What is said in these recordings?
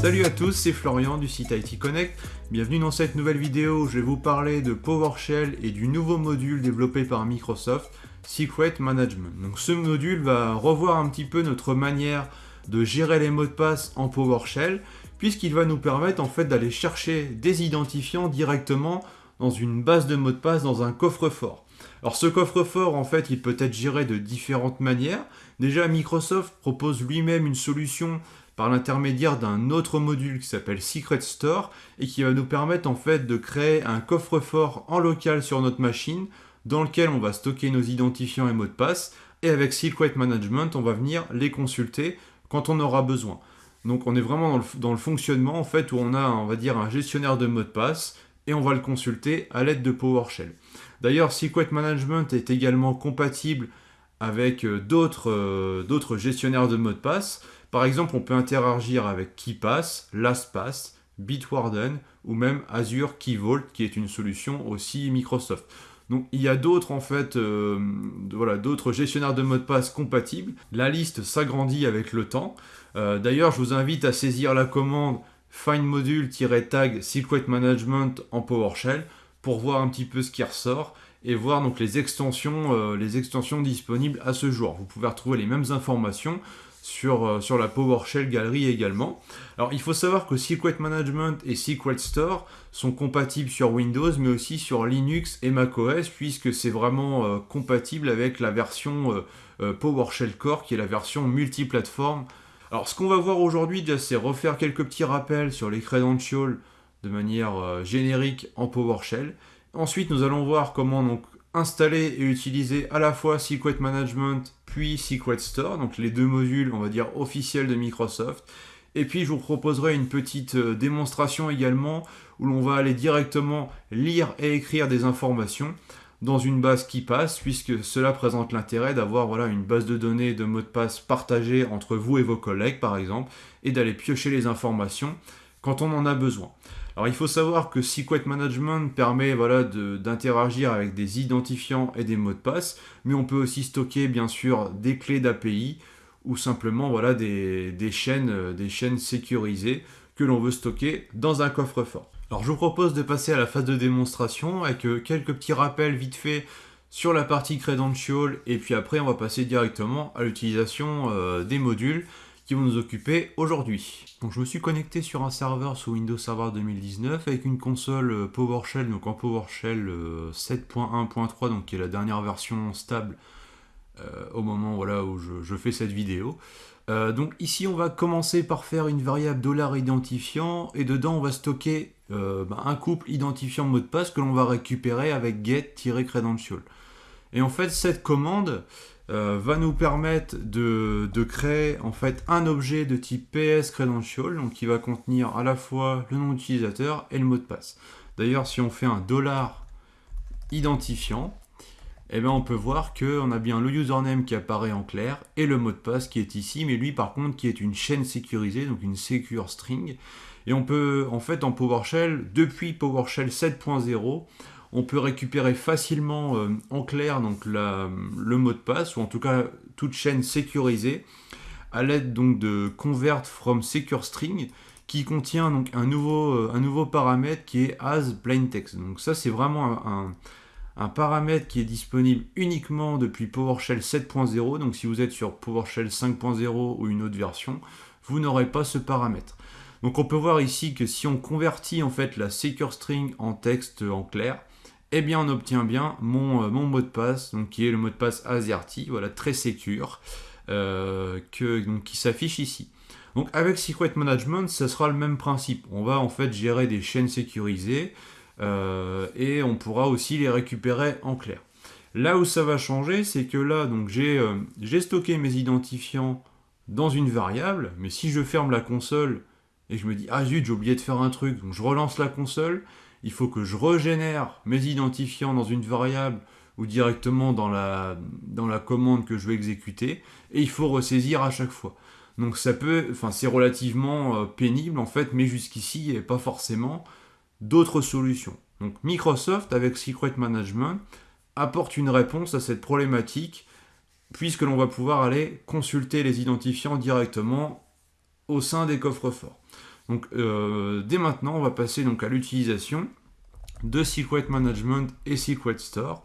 Salut à tous, c'est Florian du site IT Connect. Bienvenue dans cette nouvelle vidéo où je vais vous parler de PowerShell et du nouveau module développé par Microsoft, Secret Management. Donc ce module va revoir un petit peu notre manière de gérer les mots de passe en PowerShell, puisqu'il va nous permettre en fait d'aller chercher des identifiants directement dans une base de mots de passe dans un coffre-fort. Alors ce coffre-fort, en fait, il peut être géré de différentes manières. Déjà, Microsoft propose lui-même une solution par l'intermédiaire d'un autre module qui s'appelle Secret Store et qui va nous permettre en fait de créer un coffre-fort en local sur notre machine dans lequel on va stocker nos identifiants et mots de passe et avec Secret Management on va venir les consulter quand on aura besoin. Donc on est vraiment dans le, fonctionnement en fait où on a va dire un gestionnaire de mots de passe et on va le consulter à l'aide de PowerShell. D'ailleurs, Secret Management est également compatible avec euh, euh, d'autres gestionnaires de mots de passe. Par exemple, on peut interagir avec KeePass, LastPass, Bitwarden ou même Azure Key Vault qui est une solution aussi Microsoft. Donc il y a d'autres en fait, euh, d'autres gestionnaires de mots de passe compatibles. La liste s'agrandit avec le temps. D'ailleurs, je vous invite à saisir la commande find module-tag secret management en PowerShell pour voir un petit peu ce qui ressort et voir donc les extensions, euh, les extensions disponibles à ce jour. Vous pouvez retrouver les mêmes informations sur, euh, sur la PowerShell galerie également. Alors il faut savoir que Secret Management et Secret Store sont compatibles sur Windows mais aussi sur Linux et macOS puisque c'est vraiment euh, compatible avec la version PowerShell Core qui est la version multiplateforme alors ce qu'on va voir aujourd'hui, c'est refaire quelques petits rappels sur les credentials de manière euh, générique en PowerShell. Ensuite, nous allons voir comment donc installer et utiliser à la fois Secret Management Secret Store, donc les deux modules, on va dire, officiels de Microsoft. Et puis, je vous proposerai une petite euh, démonstration également où l'on va aller directement lire et écrire des informations dans une base qui passe, puisque cela présente l'intérêt d'avoir voilà, une base de données de mots de passe partagée entre vous et vos collègues, par exemple, et d'aller piocher les informations quand on en a besoin. Alors il faut savoir que Secret Management permet voilà, d'interagir avec des identifiants et des mots de passe, mais on peut aussi stocker bien sûr des clés d'API ou simplement voilà, des, chaînes, des chaînes sécurisées que l'on veut stocker dans un coffre-fort. Alors je vous propose de passer à la phase de démonstration avec euh, quelques petits rappels vite fait sur la partie credential et puis après on va passer directement à l'utilisation euh, des modules qui vont nous occuper aujourd'hui. Donc je me suis connecté sur un serveur sous Windows Server 2019 avec une console euh, PowerShell, donc en PowerShell 7.1.3, donc qui est la dernière version stable au moment voilà, où je fais cette vidéo. Euh, donc ici, on va commencer par faire une variable $identifiant et dedans, on va stocker euh, bah, un couple identifiant mot de passe que l'on va récupérer avec get-credential. Et en fait, cette commande euh, va nous permettre de, créer en fait un objet de type PS-credential, donc qui va contenir à la fois le nom d'utilisateur et le mot de passe. D'ailleurs, si on fait un dollar $identifiant, eh bien on peut voir qu'on a bien le username qui apparaît en clair et le mot de passe qui est ici, mais lui par contre qui est une chaîne sécurisée, donc une secure string. Et on peut, en fait, en PowerShell, depuis PowerShell 7.0, on peut récupérer facilement euh, en clair le mot de passe, ou en tout cas toute chaîne sécurisée, à l'aide donc de convert from secure string, qui contient donc un nouveau, euh, un nouveau paramètre qui est as plaintext. Donc ça c'est vraiment un un paramètre qui est disponible uniquement depuis PowerShell 7.0. Donc si vous êtes sur PowerShell 5.0 ou une autre version, vous n'aurez pas ce paramètre. Donc on peut voir ici que si on convertit en fait la secure string en texte en clair, eh bien on obtient bien mon, euh, mon mot de passe, donc qui est le mot de passe AZERTY, voilà, très secure, euh, qui s'affiche ici. Donc avec Secret Management, ce sera le même principe. On va en fait gérer des chaînes sécurisées, euh, et on pourra aussi les récupérer en clair. Là où ça va changer, c'est que là, donc j'ai stocké mes identifiants dans une variable, mais si je ferme la console et je me dis « Ah zut, j'ai oublié de faire un truc », donc je relance la console, il faut que je régénère mes identifiants dans une variable ou directement dans la, commande que je vais exécuter, et il faut ressaisir à chaque fois. Donc ça peut, enfin c'est relativement euh, pénible en fait, mais jusqu'ici, et pas forcément d'autres solutions. Donc Microsoft, avec Secret Management, apporte une réponse à cette problématique, puisque l'on va pouvoir aller consulter les identifiants directement au sein des coffres forts. Donc euh, dès maintenant, on va passer donc à l'utilisation de Secret Management et Secret Store.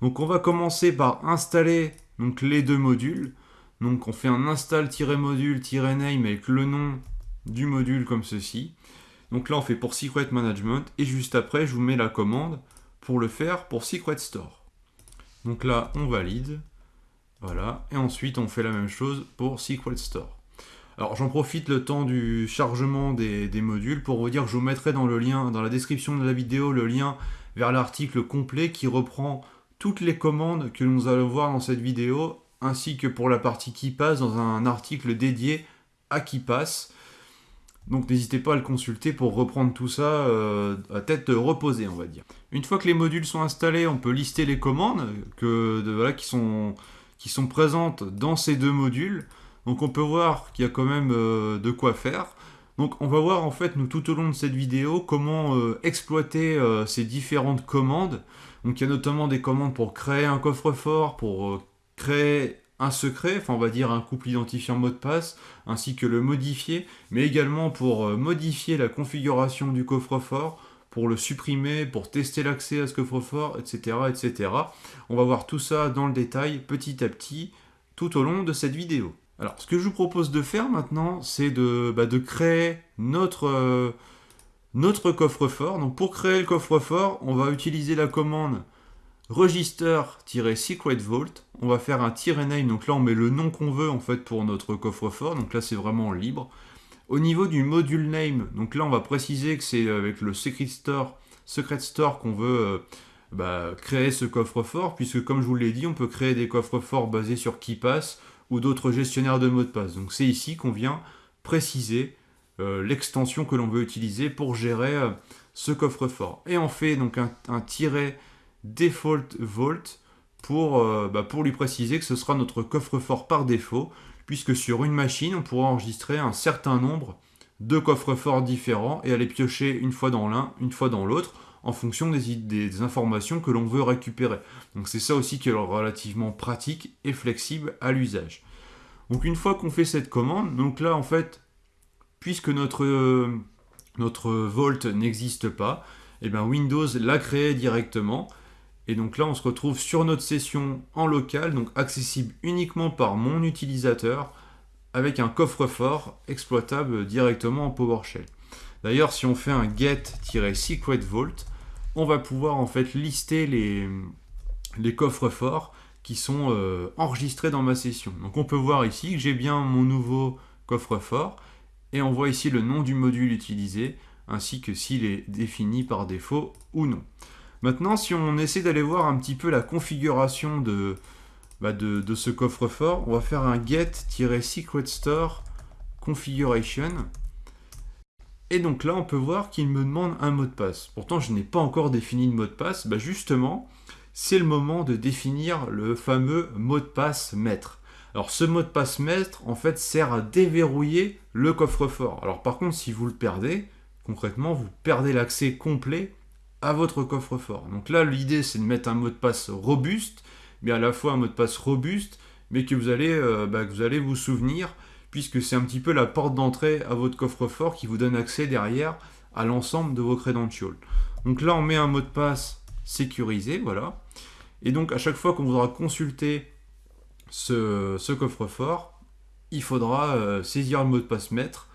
Donc on va commencer par installer donc, les deux modules. Donc on fait un install-module-name avec le nom du module comme ceci. Donc là on fait pour Secret Management et juste après je vous mets la commande pour le faire pour Secret Store. Donc là on valide. Voilà. Et ensuite on fait la même chose pour Secret Store. Alors j'en profite le temps du chargement des, modules pour vous dire que je vous mettrai dans le lien, dans la description de la vidéo, le lien vers l'article complet qui reprend toutes les commandes que nous allons voir dans cette vidéo, ainsi que pour la partie qui passe dans un article dédié à qui passe. Donc n'hésitez pas à le consulter pour reprendre tout ça euh, à tête reposée, on va dire. Une fois que les modules sont installés, on peut lister les commandes que, qui, sont, qui sont présentes dans ces deux modules. Donc on peut voir qu'il y a quand même euh, de quoi faire. Donc on va voir en fait nous tout au long de cette vidéo comment euh, exploiter euh, ces différentes commandes. Donc il y a notamment des commandes pour créer un coffre-fort, pour créer un secret, enfin on va dire un couple identifiant mot de passe, ainsi que le modifier, mais également pour modifier la configuration du coffre-fort, pour le supprimer, pour tester l'accès à ce coffre-fort, etc., etc. On va voir tout ça dans le détail petit à petit tout au long de cette vidéo. Alors, ce que je vous propose de faire maintenant, c'est de, bah, créer notre, euh, notre coffre-fort. Donc, pour créer le coffre-fort, on va utiliser la commande register-secret vault. On va faire un "-name", donc là, on met le nom qu'on veut, en fait, pour notre coffre-fort. Donc là, c'est vraiment libre. Au niveau du module name, donc là, on va préciser que c'est avec le secret store, qu'on veut... Euh, bah, créer ce coffre-fort, puisque comme je vous l'ai dit, on peut créer des coffres-forts basés sur qui passe, ou d'autres gestionnaires de mots de passe. Donc c'est ici qu'on vient préciser euh, l'extension que l'on veut utiliser pour gérer euh, ce coffre-fort. Et on fait donc un, un tiret default vault pour, euh, bah, pour lui préciser que ce sera notre coffre-fort par défaut, puisque sur une machine, on pourra enregistrer un certain nombre de coffres-forts différents et aller piocher une fois dans l'un, une fois dans l'autre, en fonction des, informations que l'on veut récupérer. Donc c'est ça aussi qui est relativement pratique et flexible à l'usage. Donc une fois qu'on fait cette commande, donc là en fait, puisque notre, euh, notre Vault n'existe pas, et eh bien Windows l'a créé directement. Et donc là on se retrouve sur notre session en local, donc accessible uniquement par mon utilisateur, avec un coffre-fort exploitable directement en PowerShell. D'ailleurs, si on fait un get-secret vault, on va pouvoir en fait lister les, coffres forts qui sont euh, enregistrés dans ma session. Donc on peut voir ici que j'ai bien mon nouveau coffre-fort et on voit ici le nom du module utilisé ainsi que s'il est défini par défaut ou non. Maintenant, si on essaie d'aller voir un petit peu la configuration de, bah, de, ce coffre-fort, on va faire un get-secret store configuration et donc là, on peut voir qu'il me demande un mot de passe. Pourtant, je n'ai pas encore défini de mot de passe. Bah justement, c'est le moment de définir le fameux mot de passe maître. Alors ce mot de passe maître, en fait, sert à déverrouiller le coffre-fort. Alors par contre, si vous le perdez, concrètement, vous perdez l'accès complet à votre coffre-fort. Donc là, l'idée, c'est de mettre un mot de passe robuste, mais à la fois un mot de passe robuste, mais que euh, bah, que vous, allez vous souvenir puisque c'est un petit peu la porte d'entrée à votre coffre-fort qui vous donne accès derrière à l'ensemble de vos credentials. Donc là, on met un mot de passe sécurisé, voilà. Et donc, à chaque fois qu'on voudra consulter ce, coffre-fort, il faudra euh, saisir le mot de passe maître,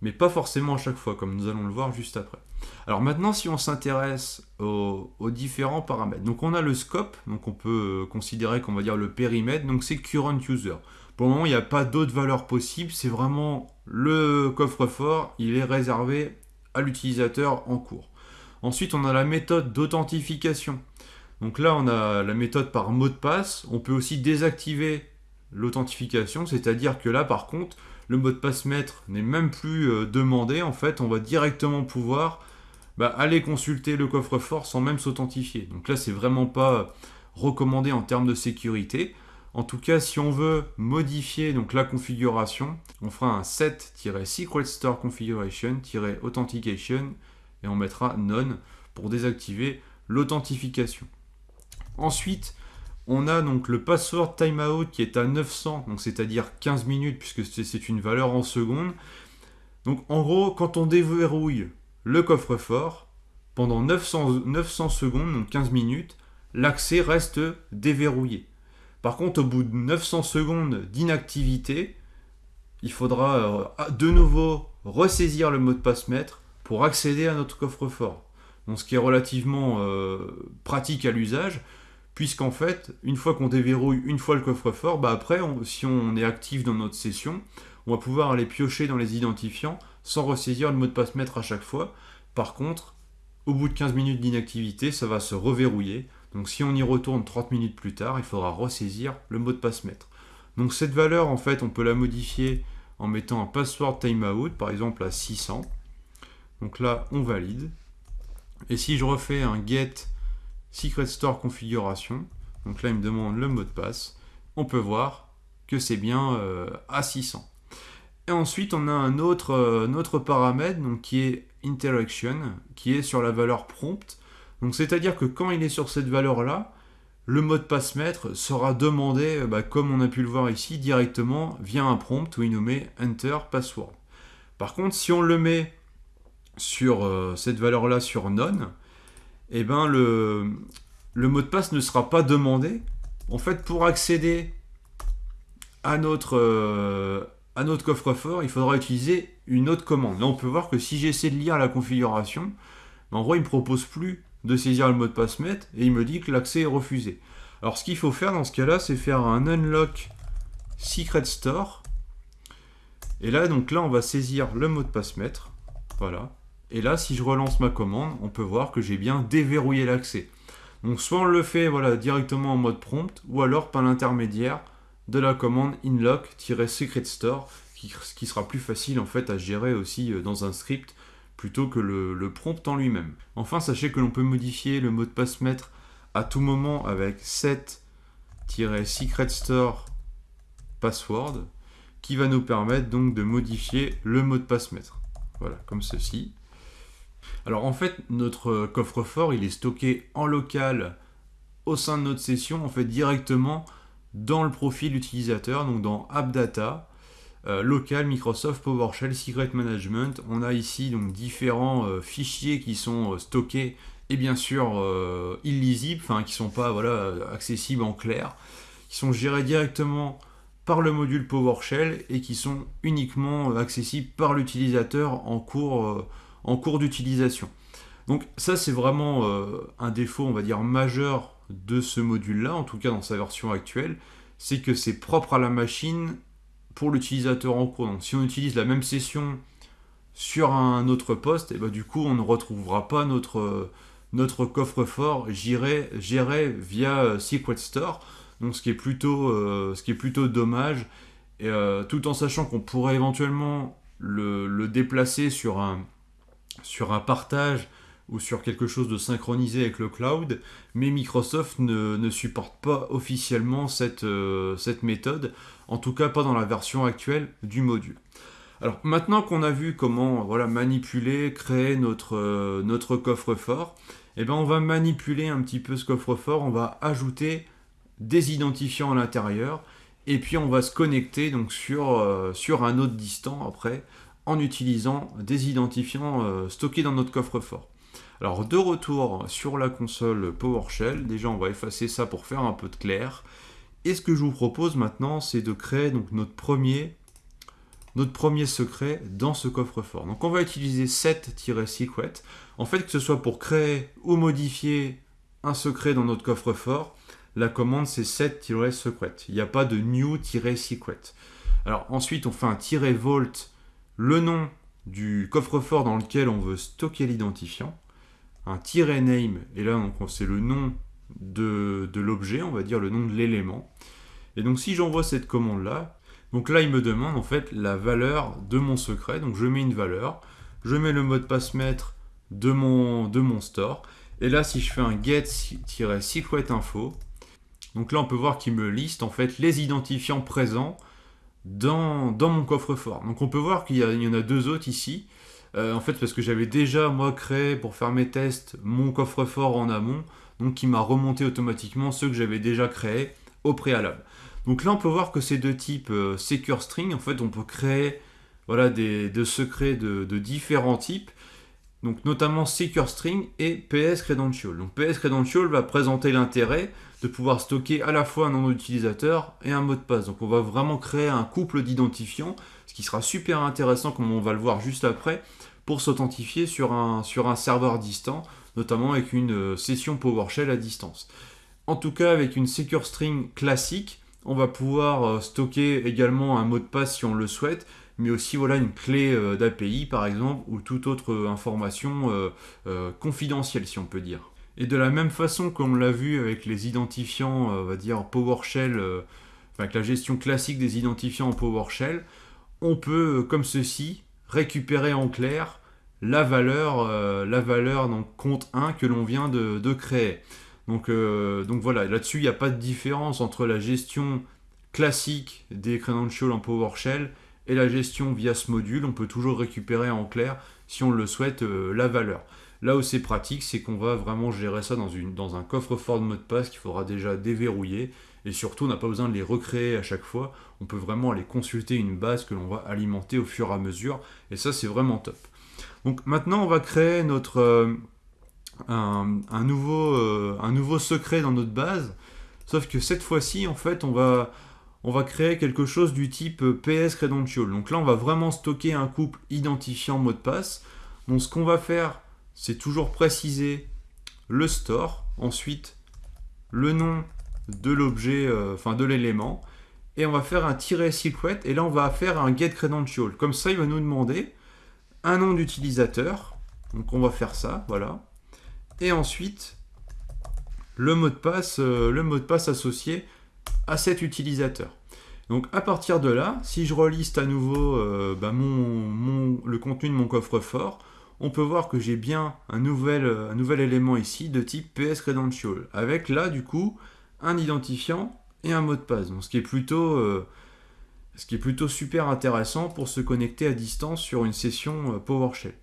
mais pas forcément à chaque fois, comme nous allons le voir juste après. Alors maintenant, si on s'intéresse aux, aux, différents paramètres, donc on a le scope, donc on peut considérer qu'on va dire le périmètre, donc c'est current user. Pour le moment, il n'y a pas d'autres valeurs possibles. C'est vraiment le coffre-fort. Il est réservé à l'utilisateur en cours. Ensuite, on a la méthode d'authentification. Donc là, on a la méthode par mot de passe. On peut aussi désactiver l'authentification, c'est-à-dire que là, par contre, le mot de passe maître n'est même plus euh, demandé. En fait, on va directement pouvoir bah, aller consulter le coffre-fort sans même s'authentifier. Donc là, c'est vraiment pas recommandé en termes de sécurité. En tout cas, si on veut modifier donc la configuration, on fera un set-secret store configuration-authentication et on mettra none pour désactiver l'authentification. Ensuite, on a donc le password timeout qui est à 900, donc c'est-à-dire 15 minutes puisque c'est une valeur en secondes. Donc en gros, quand on déverrouille le coffre-fort, pendant 900, 900 secondes, donc 15 minutes, l'accès reste déverrouillé. Par contre, au bout de 900 secondes d'inactivité, il faudra euh, de nouveau ressaisir le mot de passe maître pour accéder à notre coffre-fort. Ce qui est relativement euh, pratique à l'usage, puisqu'en fait, une fois qu'on déverrouille une fois le coffre-fort, bah après, si on est actif dans notre session, on va pouvoir aller piocher dans les identifiants sans ressaisir le mot de passe maître à chaque fois. Par contre, au bout de 15 minutes d'inactivité, ça va se reverrouiller. Donc si on y retourne 30 minutes plus tard, il faudra ressaisir le mot de passe maître. Donc cette valeur, en fait, on peut la modifier en mettant un password timeout, par exemple à 600. Donc là, on valide. Et si je refais un get secret store configuration, donc là, il me demande le mot de passe, on peut voir que c'est bien euh, à 600. Et ensuite, on a un autre, euh, autre paramètre donc, qui est interaction, qui est sur la valeur prompt. Donc c'est-à-dire que quand il est sur cette valeur-là, le mot de passe maître sera demandé, euh, bah, comme on a pu le voir ici, directement via un prompt où il nous met Enter Password. Par contre, si on le met sur euh, cette valeur-là sur None, eh ben le, le mot de passe ne sera pas demandé. En fait, pour accéder à notre, euh, notre coffre-fort, il faudra utiliser une autre commande. Là, on peut voir que si j'essaie de lire la configuration, en gros, il ne me propose plus de saisir le mot de passe maître et il me dit que l'accès est refusé. Alors, ce qu'il faut faire dans ce cas-là, c'est faire un unlock secret store. Et là, donc là, on va saisir le mot de passe maître. Voilà. Et là, si je relance ma commande, on peut voir que j'ai bien déverrouillé l'accès. Donc, soit on le fait voilà, directement en mode prompt, ou alors par l'intermédiaire de la commande inlock-secret store qui sera plus facile en fait à gérer aussi euh, dans un script plutôt que le, prompt en lui-même. Enfin, sachez que l'on peut modifier le mot de passe maître à tout moment avec set-secret store password qui va nous permettre donc de modifier le mot de passe maître. Voilà, comme ceci. Alors en fait, notre coffre-fort, il est stocké en local au sein de notre session, en fait directement dans le profil utilisateur, donc dans AppData. Euh, local, Microsoft PowerShell, Secret Management. On a ici donc différents euh, fichiers qui sont euh, stockés et bien sûr illisibles, enfin qui sont pas accessibles en clair, qui sont gérés directement par le module PowerShell et qui sont uniquement accessibles par l'utilisateur en cours, en cours d'utilisation. Donc ça c'est vraiment un défaut on va dire majeur de ce module là, en tout cas dans sa version actuelle, c'est que c'est propre à la machine pour l'utilisateur en cours. Donc si on utilise la même session sur un autre poste, et eh ben, du coup on ne retrouvera pas notre, notre coffre-fort géré, via euh, Secret Store. Donc ce qui est plutôt, euh, ce qui est plutôt dommage. Euh, tout en sachant qu'on pourrait éventuellement le, déplacer sur un, sur un partage ou sur quelque chose de synchronisé avec le cloud, mais Microsoft ne, supporte pas officiellement cette, cette méthode en tout cas pas dans la version actuelle du module. Alors maintenant qu'on a vu comment voilà, manipuler, créer notre, euh, notre coffre-fort, eh ben, on va manipuler un petit peu ce coffre-fort, on va ajouter des identifiants à l'intérieur, et puis on va se connecter donc sur, euh, sur un autre distant après, en utilisant des identifiants euh, stockés dans notre coffre-fort. Alors de retour sur la console PowerShell, déjà on va effacer ça pour faire un peu de clair. Et ce que je vous propose maintenant, c'est de créer donc notre premier, notre premier secret dans ce coffre-fort. Donc on va utiliser set-secret. En fait, que ce soit pour créer ou modifier un secret dans notre coffre-fort, la commande c'est set-secret. Il n'y a pas de new-secret. Alors ensuite, on fait un "-vault", le nom du coffre-fort dans lequel on veut stocker l'identifiant, un "-name", et là c'est le nom de, l'objet, on va dire le nom de l'élément. Et donc si j'envoie cette commande-là, donc là il me demande en fait la valeur de mon secret. Donc je mets une valeur, je mets le mot de passe maître de mon, de mon store. Et là si je fais un get-secret info, donc là on peut voir qu'il me liste en fait les identifiants présents dans, dans mon coffre-fort. Donc on peut voir qu'il y, en a deux autres ici. Euh, en fait parce que j'avais déjà moi créé pour faire mes tests mon coffre-fort en amont donc qui m'a remonté automatiquement ceux que j'avais déjà créés au préalable. Donc là, on peut voir que c'est de type euh, secure string. En fait, on peut créer voilà, des, de secrets de, différents types, donc notamment Secure String et PS Credential. Donc PS Credential va présenter l'intérêt de pouvoir stocker à la fois un nom d'utilisateur et un mot de passe. Donc on va vraiment créer un couple d'identifiants, ce qui sera super intéressant comme on va le voir juste après, pour s'authentifier sur un, serveur distant, notamment avec une euh, session PowerShell à distance. En tout cas, avec une Secure String classique, on va pouvoir euh, stocker également un mot de passe si on le souhaite, mais aussi voilà une clé euh, d'API par exemple, ou toute autre information confidentielle si on peut dire. Et de la même façon qu'on l'a vu avec les identifiants, on va dire PowerShell, avec la gestion classique des identifiants en PowerShell, on peut, comme ceci, récupérer en clair la valeur, euh, la valeur compte 1 que l'on vient de, créer. Donc, euh, donc voilà, là-dessus, il n'y a pas de différence entre la gestion classique des credentials en PowerShell et la gestion via ce module. On peut toujours récupérer en clair, si on le souhaite, euh, la valeur. Là où c'est pratique, c'est qu'on va vraiment gérer ça dans, un coffre-fort de mot de passe qu'il faudra déjà déverrouiller. Et surtout, on n'a pas besoin de les recréer à chaque fois. On peut vraiment aller consulter une base que l'on va alimenter au fur et à mesure. Et ça, c'est vraiment top. Donc maintenant, on va créer notre, euh, euh, un nouveau secret dans notre base. Sauf que cette fois-ci, en fait, on va, on va créer quelque chose du type PS Credential. Donc là, on va vraiment stocker un couple identifiant mot de passe. Donc ce qu'on va faire, c'est toujours préciser le store, ensuite le nom de l'objet, euh, enfin de l'élément, et on va faire un tiret secret, et là on va faire un get credential. Comme ça, il va nous demander un nom d'utilisateur, donc on va faire ça, voilà, et ensuite le mot de passe, euh, le mot de passe associé à cet utilisateur. Donc à partir de là, si je reliste à nouveau euh, bah, le contenu de mon coffre-fort, on peut voir que j'ai bien un nouvel, euh, élément ici de type PS Credential, avec là du coup un identifiant et un mot de passe. Donc, ce, qui est plutôt, euh, super intéressant pour se connecter à distance sur une session PowerShell.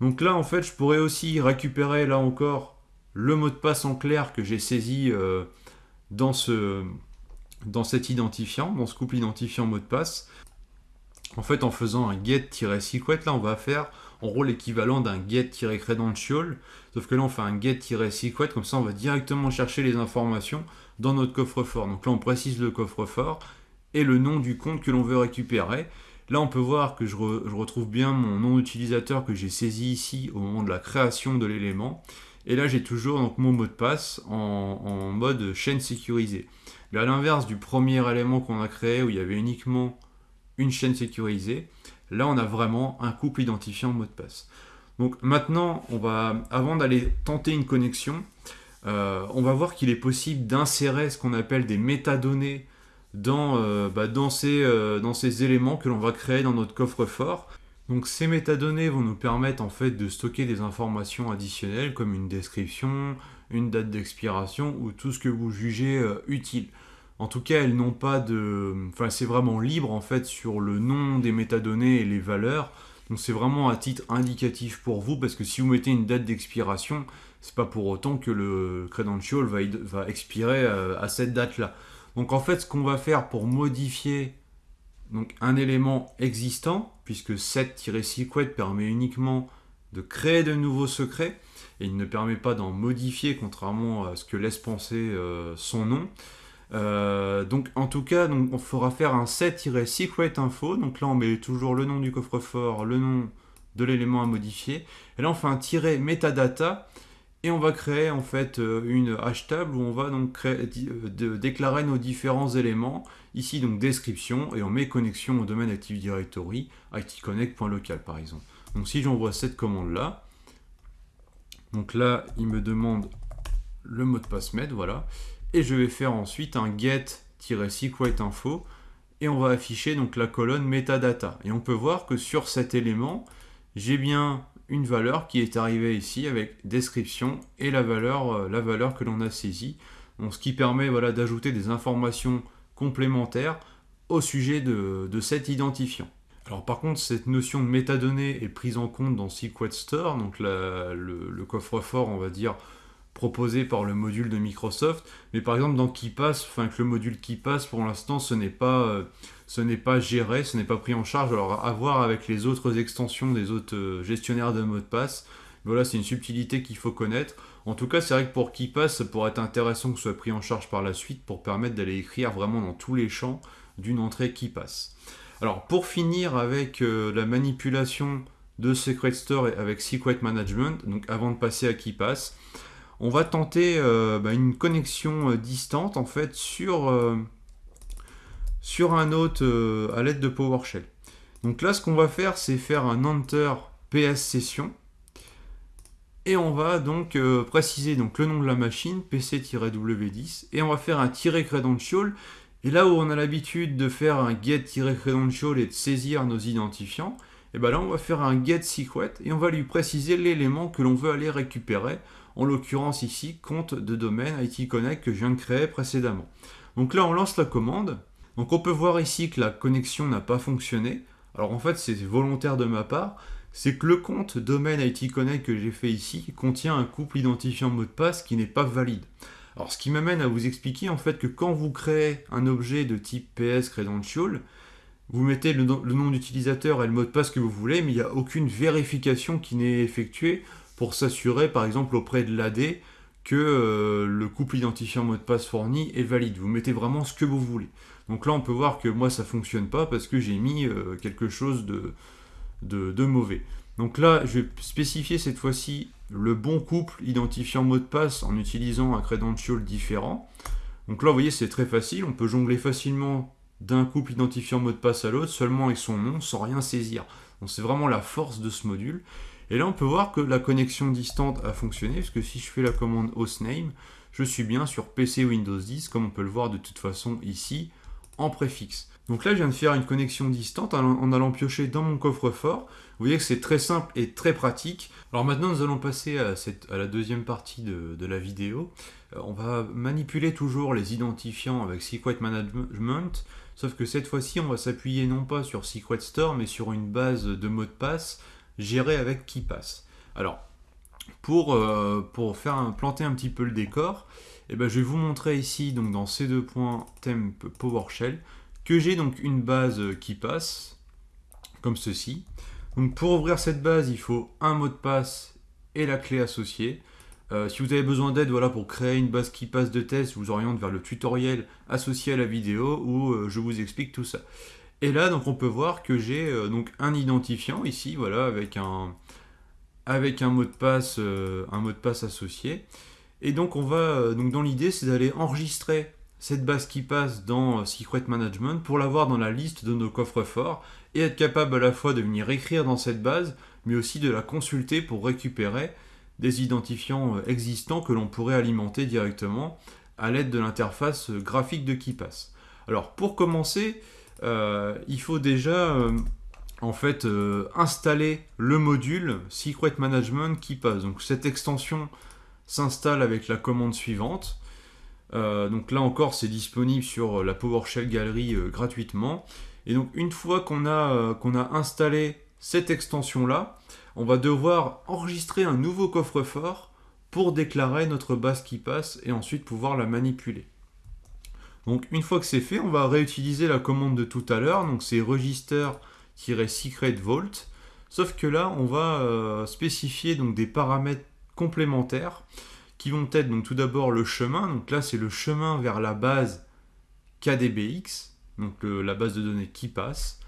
Donc là en fait je pourrais aussi récupérer là encore le mot de passe en clair que j'ai saisi dans, ce, dans cet identifiant, dans ce couple identifiant mot de passe. En fait en faisant un get-secret là on va faire en gros l'équivalent d'un get-credential, sauf que là on fait un get-secret, comme ça on va directement chercher les informations dans notre coffre-fort. Donc là on précise le coffre-fort et le nom du compte que l'on veut récupérer. Là on peut voir que je, retrouve bien mon nom d'utilisateur que j'ai saisi ici au moment de la création de l'élément. Et là j'ai toujours mon mot de passe en mode chaîne sécurisée. Mais à l'inverse du premier élément qu'on a créé où il y avait uniquement une chaîne sécurisée, Là, on a vraiment un couple identifiant mot de passe. Donc maintenant, on va, avant d'aller tenter une connexion, euh, on va voir qu'il est possible d'insérer ce qu'on appelle des métadonnées dans, euh, bah, dans, ces, euh, dans, ces, éléments que l'on va créer dans notre coffre-fort. Donc ces métadonnées vont nous permettre en fait de stocker des informations additionnelles comme une description, une date d'expiration ou tout ce que vous jugez utile. En tout cas, elles n'ont pas de... Enfin, c'est vraiment libre en fait sur le nom des métadonnées et les valeurs. Donc c'est vraiment à titre indicatif pour vous parce que si vous mettez une date d'expiration, c'est pas pour autant que le credential va, expirer euh, à cette date-là. Donc en fait, ce qu'on va faire pour modifier un élément existant, puisque set-secret permet uniquement de créer de nouveaux secrets, et il ne permet pas d'en modifier, contrairement à ce que laisse penser euh, son nom, euh, donc en tout cas, on fera faire un set-secret info. Donc là, on met toujours le nom du coffre-fort, le nom de l'élément à modifier. Et là, on fait un tiret metadata et on va créer en fait euh, une hash table où on va donc déclarer nos différents éléments. Ici donc description et on met connexion au domaine Active Directory, itconnect.local par exemple. Donc si j'envoie cette commande là, donc là il me demande le mot de passe med, voilà et je vais faire ensuite un get-secret info et on va afficher donc la colonne metadata. Et on peut voir que sur cet élément, j'ai bien une valeur qui est arrivée ici avec description et la valeur, euh, la valeur que l'on a saisie. Ce qui permet d'ajouter des informations complémentaires au sujet de, cet identifiant. Alors par contre, cette notion de métadonnées est prise en compte dans Secret Store, donc le, coffre-fort, on va dire, proposé par le module de Microsoft. Mais par exemple, dans KeePass, enfin, avec le module KeePass, pour l'instant, ce n'est pas, euh, pas géré, ce n'est pas pris en charge. Alors, à voir avec les autres extensions des autres euh, gestionnaires de mots de passe. Voilà, c'est une subtilité qu'il faut connaître. En tout cas, c'est vrai que pour KeePass, ça pourrait être intéressant que ce soit pris en charge par la suite pour permettre d'aller écrire vraiment dans tous les champs d'une entrée KeePass. Alors, pour finir avec euh, la manipulation de Secret Store avec Secret Management, donc avant de passer à KeePass, on va tenter euh, bah, une connexion euh, distante en fait sur, un autre à l'aide de PowerShell. Donc là, ce qu'on va faire, c'est faire un enter PS session. Et on va donc préciser donc, le nom de la machine, pc-w10, et on va faire un credential. Et là où on a l'habitude de faire un get-credential et de saisir nos identifiants, et bien là on va faire un get secret et on va lui préciser l'élément que l'on veut aller récupérer en l'occurrence ici compte de domaine IT Connect que je viens de créer précédemment. Donc là on lance la commande, donc on peut voir ici que la connexion n'a pas fonctionné, alors en fait c'est volontaire de ma part, c'est que le compte domaine IT Connect que j'ai fait ici contient un couple identifiant mot de passe qui n'est pas valide. Alors ce qui m'amène à vous expliquer en fait que quand vous créez un objet de type PS Credential, vous mettez le, nom d'utilisateur et le mot de passe que vous voulez, mais il n'y a aucune vérification qui n'est effectuée pour s'assurer, par exemple, auprès de l'AD, que euh, le couple identifiant mot de passe fourni est valide. Vous mettez vraiment ce que vous voulez. Donc là, on peut voir que moi, ça ne fonctionne pas parce que j'ai mis euh, quelque chose de, de, mauvais. Donc là, je vais spécifier cette fois-ci le bon couple identifiant mot de passe en utilisant un credential différent. Donc là, vous voyez, c'est très facile. On peut jongler facilement d'un couple identifiant mot de passe à l'autre, seulement avec son nom, sans rien saisir. Donc c'est vraiment la force de ce module. Et là, on peut voir que la connexion distante a fonctionné, parce que si je fais la commande hostname, je suis bien sur PC Windows 10, comme on peut le voir de toute façon ici, en préfixe. Donc là, je viens de faire une connexion distante en allant piocher dans mon coffre-fort. Vous voyez que c'est très simple et très pratique. Alors maintenant, nous allons passer à, la deuxième partie de, la vidéo. Euh, on va manipuler toujours les identifiants avec Secret Management, sauf que cette fois-ci, on va s'appuyer non pas sur Secret Store, mais sur une base de mots de passe gérer avec qui passe. Alors, pour, euh, faire planter un petit peu le décor, eh ben, je vais vous montrer ici, donc dans ces deux points PowerShell, que j'ai donc une base qui passe, comme ceci. Donc pour ouvrir cette base, il faut un mot de passe et la clé associée. Euh, si vous avez besoin d'aide voilà, pour créer une base qui passe de test, je vous oriente vers le tutoriel associé à la vidéo où euh, je vous explique tout ça. Et là, donc, on peut voir que j'ai euh, donc un identifiant ici, voilà, avec un, avec un mot de passe, un mot de passe associé. Et donc, on va, donc, dans l'idée, c'est d'aller enregistrer cette base qui passe dans Secret Management pour l'avoir dans la liste de nos coffres forts et être capable à la fois de venir écrire dans cette base, mais aussi de la consulter pour récupérer des identifiants existants que l'on pourrait alimenter directement à l'aide de l'interface graphique de KeePass. Alors pour commencer, euh, il faut déjà euh, en fait euh, installer le module Secret Management qui passe. Donc cette extension s'installe avec la commande suivante. Donc là encore c'est disponible sur la PowerShell Gallery gratuitement. Et donc une fois qu'on a, a installé cette extension là, on va devoir enregistrer un nouveau coffre-fort pour déclarer notre base qui passe et ensuite pouvoir la manipuler. Donc une fois que c'est fait, on va réutiliser la commande de tout à l'heure, donc c'est register-secret vault, sauf que là on va euh, spécifier donc des paramètres complémentaires qui vont être donc tout d'abord le chemin, donc là c'est le chemin vers la base KDBX, donc la base de données qui passe.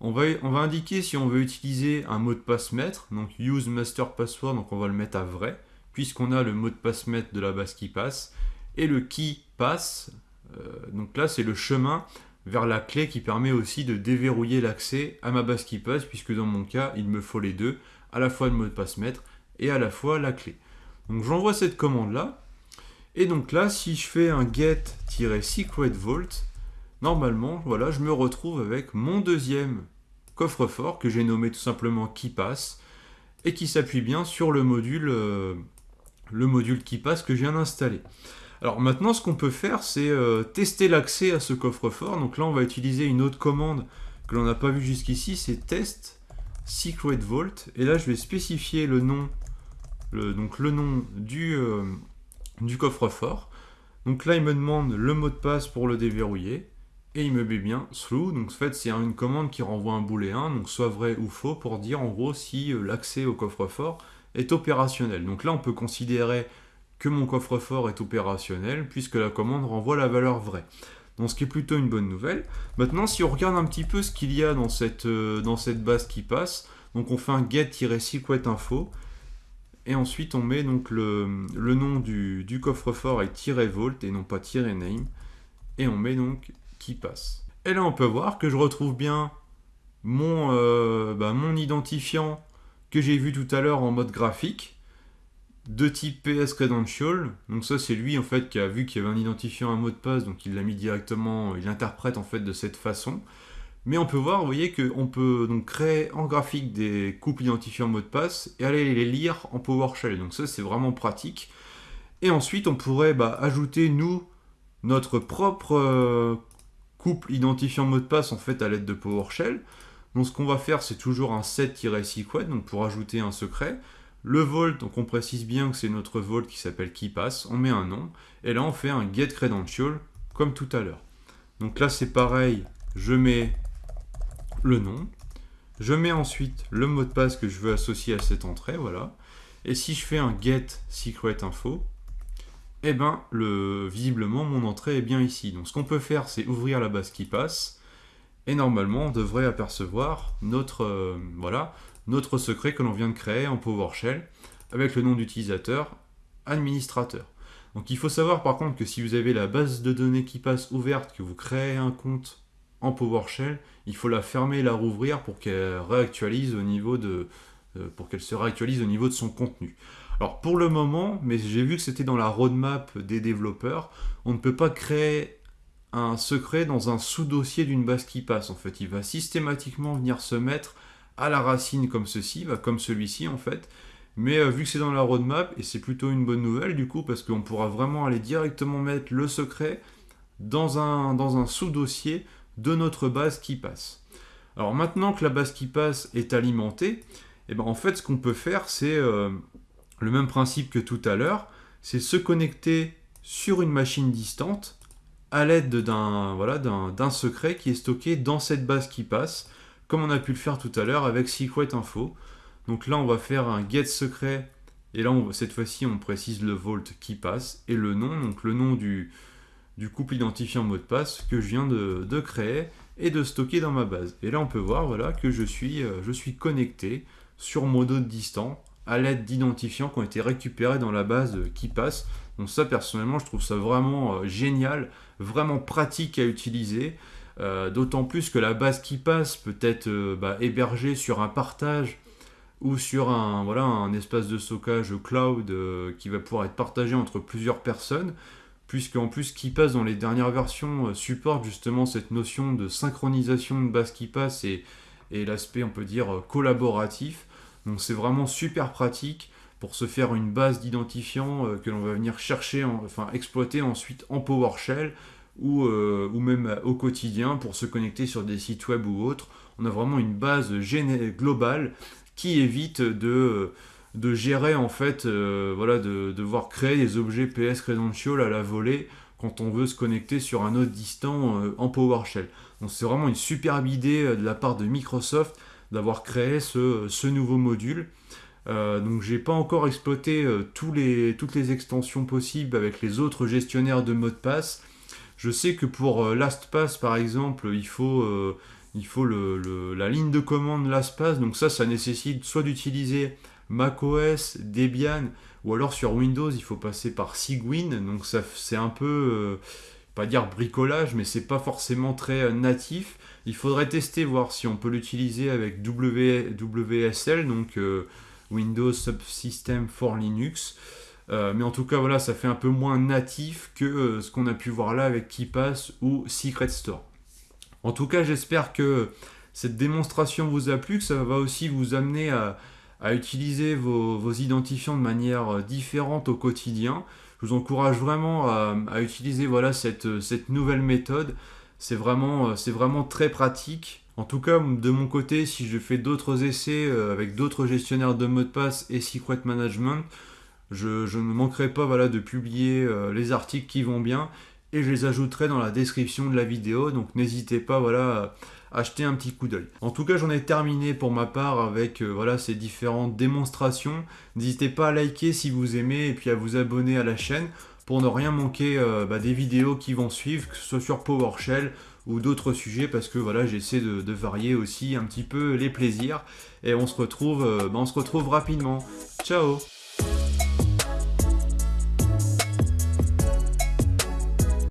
On va, on va indiquer si on veut utiliser un mot de passe maître, donc use master password, donc on va le mettre à vrai, puisqu'on a le mot de passe maître de la base qui passe, et le qui passe, euh, donc là, c'est le chemin vers la clé qui permet aussi de déverrouiller l'accès à ma base qui passe, puisque dans mon cas, il me faut les deux, à la fois le mot de passe maître et à la fois la clé. Donc j'envoie cette commande-là, et donc là, si je fais un get-secret vault, normalement, voilà, je me retrouve avec mon deuxième coffre-fort que j'ai nommé tout simplement qui passe, et qui s'appuie bien sur le module, euh, le module qui passe que je viens d'installer. Alors maintenant, ce qu'on peut faire, c'est euh, tester l'accès à ce coffre-fort. Donc là, on va utiliser une autre commande que l'on n'a pas vue jusqu'ici, c'est test secret vault. Et là, je vais spécifier le nom, donc le nom du, euh, du coffre-fort. Donc là, il me demande le mot de passe pour le déverrouiller. Et il me met bien through. Donc en fait, c'est une commande qui renvoie un booléen, donc soit vrai ou faux, pour dire en gros si euh, l'accès au coffre-fort est opérationnel. Donc là, on peut considérer que mon coffre-fort est opérationnel puisque la commande renvoie la valeur vraie. Donc ce qui est plutôt une bonne nouvelle. Maintenant, si on regarde un petit peu ce qu'il y a dans cette, euh, dans cette base qui passe, donc on fait un get-secret info et ensuite on met donc le, nom du, coffre-fort avec "-vault" et non pas "-name et on met donc qui passe. Et là on peut voir que je retrouve bien mon, euh, bah, identifiant que j'ai vu tout à l'heure en mode graphique de type PS Credential. Donc ça c'est lui en fait qui a vu qu'il y avait un identifiant, un mot de passe, donc il l'a mis directement, il interprète en fait de cette façon. Mais on peut voir, vous voyez, qu'on peut donc créer en graphique des couples identifiants mot de passe et aller les lire en PowerShell. Donc ça, c'est vraiment pratique. Et ensuite, on pourrait bah, ajouter, nous, notre propre euh, couple identifiant mot de passe en fait à l'aide de PowerShell. Donc ce qu'on va faire, c'est toujours un set-secret, donc pour ajouter un secret. Le vault, donc on précise bien que c'est notre vault qui s'appelle KeyPass, on met un nom, et là on fait un get credential comme tout à l'heure. Donc là c'est pareil, je mets le nom. Je mets ensuite le mot de passe que je veux associer à cette entrée, voilà. Et si je fais un get secret info, eh ben, le, visiblement, mon entrée est bien ici. Donc ce qu'on peut faire, c'est ouvrir la base qui passe, et normalement, on devrait apercevoir notre, euh, voilà, notre secret que l'on vient de créer en PowerShell, avec le nom d'utilisateur, administrateur. Donc il faut savoir par contre que si vous avez la base de données qui passe ouverte, que vous créez un compte en PowerShell, il faut la fermer et la rouvrir pour qu'elle réactualise au niveau de euh, pour qu'elle se réactualise au niveau de son contenu. Alors pour le moment, mais j'ai vu que c'était dans la roadmap des développeurs, on ne peut pas créer un secret dans un sous-dossier d'une base qui passe. En fait, il va systématiquement venir se mettre à la racine comme ceci, comme celui-ci en fait. Mais euh, vu que c'est dans la roadmap, et c'est plutôt une bonne nouvelle du coup, parce qu'on pourra vraiment aller directement mettre le secret dans un, dans un sous-dossier de notre base qui passe. Alors maintenant que la base qui passe est alimentée, et eh ben en fait ce qu'on peut faire c'est euh, le même principe que tout à l'heure, c'est se connecter sur une machine distante à l'aide d'un voilà, secret qui est stocké dans cette base qui passe, comme on a pu le faire tout à l'heure avec Secret Info. Donc là on va faire un get secret et là cette fois-ci on précise le vault qui passe et le nom, donc le nom du, du couple identifiant mot de passe que je viens de, créer et de stocker dans ma base. Et là, on peut voir voilà, que je suis, euh, je suis connecté sur modo distant à l'aide d'identifiants qui ont été récupérés dans la base qui passe. Donc ça, personnellement, je trouve ça vraiment euh, génial, vraiment pratique à utiliser. Euh, d'autant plus que la base qui passe peut être bah, hébergée sur un partage ou sur un, voilà, un espace de stockage cloud qui va pouvoir être partagé entre plusieurs personnes puisqu'en plus KeePass dans les dernières versions euh, supporte justement cette notion de synchronisation de base et, et l'aspect on peut dire euh, collaboratif. Donc c'est vraiment super pratique pour se faire une base d'identifiants euh, que l'on va venir chercher, enfin exploiter ensuite en PowerShell ou, ou même au quotidien pour se connecter sur des sites web ou autres. On a vraiment une base globale qui évite de de gérer en fait, euh, voilà, de devoir créer des objets PS Credential à la volée quand on veut se connecter sur un autre distant euh, en PowerShell. Donc c'est vraiment une superbe idée euh, de la part de Microsoft d'avoir créé ce, nouveau module. donc j'ai pas encore exploité tous les, toutes les extensions possibles avec les autres gestionnaires de mots de passe. Je sais que pour LastPass par exemple, il faut, il faut la ligne de commande LastPass. Donc ça, ça nécessite soit d'utiliser macOS, Debian, ou alors sur Windows, il faut passer par Sigwin. Donc ça, c'est un peu, euh, pas dire bricolage, mais c'est pas forcément très euh, natif. Il faudrait tester, voir si on peut l'utiliser avec WSL, donc euh, Windows Subsystem for Linux. mais en tout cas, voilà, ça fait un peu moins natif que ce qu'on a pu voir là avec KeePass ou Secret Store. En tout cas, j'espère que cette démonstration vous a plu, que ça va aussi vous amener à, à utiliser vos, identifiants de manière euh, différente au quotidien. Je vous encourage vraiment à, utiliser voilà, cette, cette, nouvelle méthode. C'est vraiment, euh, vraiment très pratique. En tout cas, de mon côté, si je fais d'autres essais euh, avec d'autres gestionnaires de mots de passe et secret management, Je, je ne manquerai pas voilà, de publier les articles qui vont bien et je les ajouterai dans la description de la vidéo. Donc n'hésitez pas voilà, acheter un petit coup d'œil. En tout cas, j'en ai terminé pour ma part avec voilà, ces différentes démonstrations. N'hésitez pas à liker si vous aimez et puis à vous abonner à la chaîne pour ne rien manquer euh, bah, des vidéos qui vont suivre, que ce soit sur PowerShell ou d'autres sujets, parce que voilà, j'essaie de, varier aussi un petit peu les plaisirs. Et on se retrouve, euh, bah, on se retrouve rapidement. Ciao